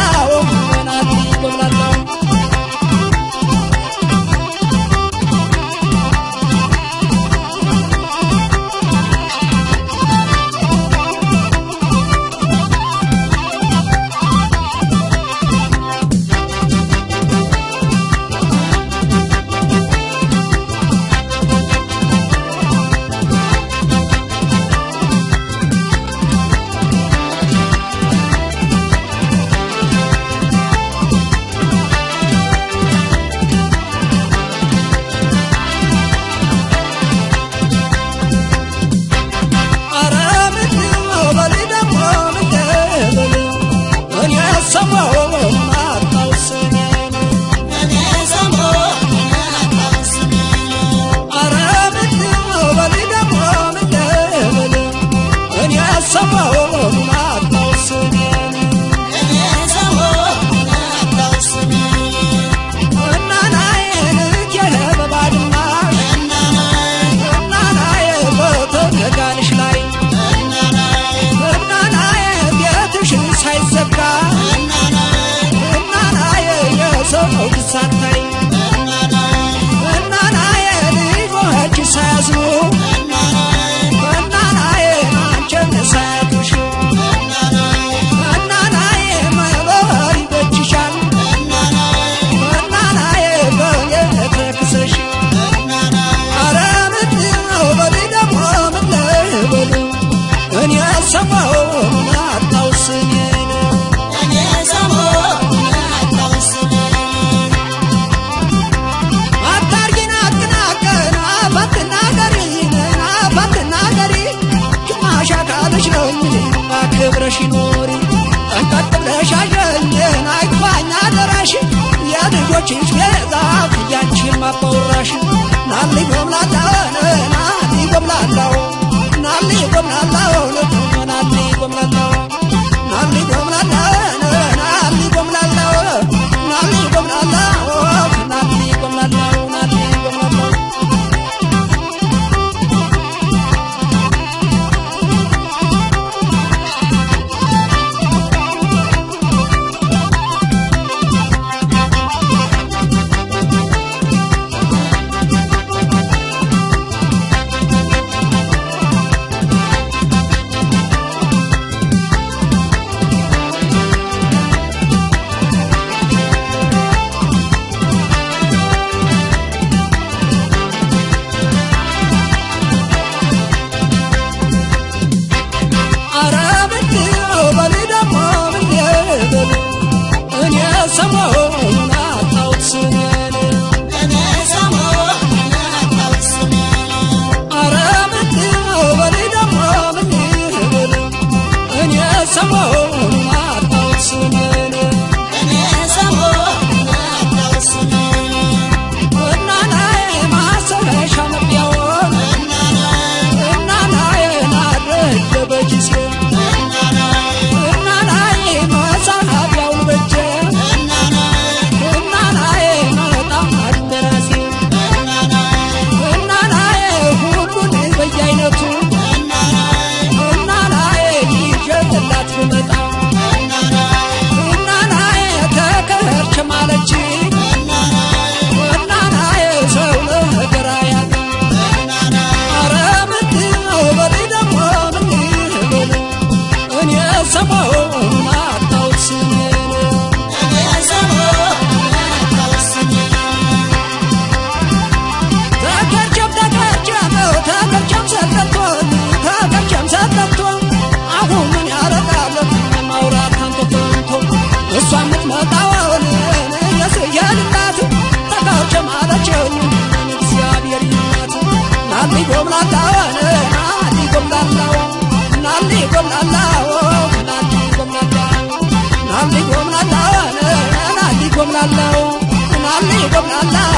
I'm samba አብረሽ ኖሪ nalli gomlatawo nalli gomlatawo nalli gomlatawo nalli gomlatawo nalli gomlatawo nalli gomlatawo nalli gomlatawo